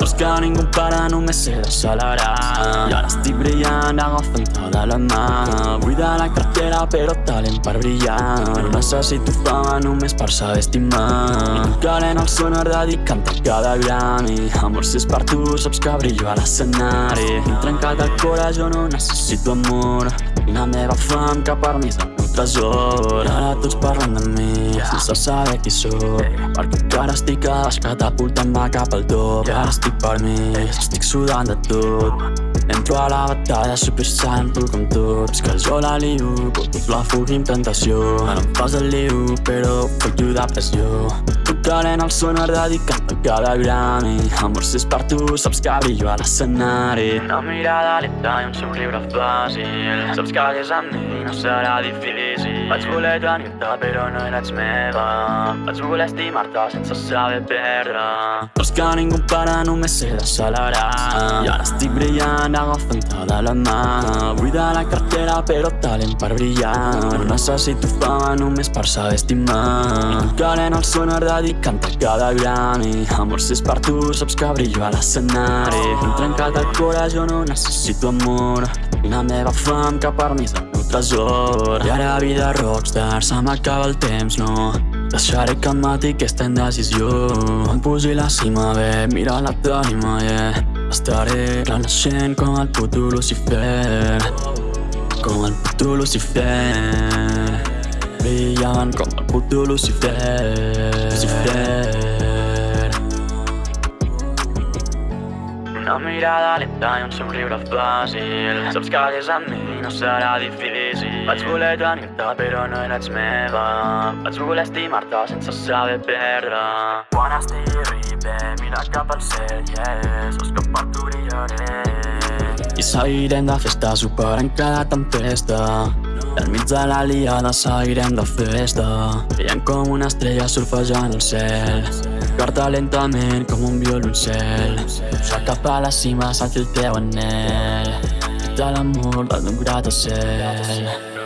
Tosca ningú pare, només sé d'accelerar I ara estic brillant, agafant tota la mà Vull de la cartera, però talent per brillar. No necessito fama, només per saber estimar. I calent el sonar dedicant a cada Grammy Amor, si és per tu, saps que brillo a l'escenari M'he trencat el no necessito amor. La meva fam que per mi és el meu tresor. I ara tots parlen de mi sense saber qui sóc. Perquè encara estic a baix catapultant-me cap al top. I ara estic per mi, estic sudant de tot Entro a la batalla super simple com tots Que jo la però tots la fugim tentació Ara em fas el liu, però faig de pressió. Tocarem el sonar dedicant a cada Grammy Amor, si és per tu, saps que brillo a l'escenari. Una mirada lenta i un somriure fàcil Saps que hagués amb mi no serà difícil Vaig voler tenir-te però no eres meva. Vaig voler estimar-te sense saber perdre. Però és que ningú para, només sé d'accelerar I ara estic brillant, agafant-te de la mà. De la cartera però talent per brillar. No necessito fama només per saber estimar. Calent el sonar dedicant-te cada Grammy Amor, si és per tu, saps que brillo a l'escenari. Hem trencat el cor, jo no necessito amor. La meva fam que per mi és tresor. I ara vida rockstar, se m'acaba el temps, no. Deixaré que em mati aquesta indecisió Em pugi la cima, bé, mira la tarima, yeah. Estaré renaixent com el puto Lucifer. Com el puto Lucifer. Brillant com el puto Lucifer. Lucifer mirada lenta i un somriure fàcil. Saps que hagués amb mi no serà difícil. Vaig voler tenir-te però no eres meva. Vaig voler estimar-te sense saber perdre. Quan estigui bé, mira cap al cel, yeah Saps que per tu brillaré. I seguirem de festa superant cada tempesta al mig de la liada seguirem de festa Veiem com una estrella surfejant el cel. Carta lentament com un violoncel Pujar cap a la cima, sentir el teu anel Fita l'amor d'un gratacel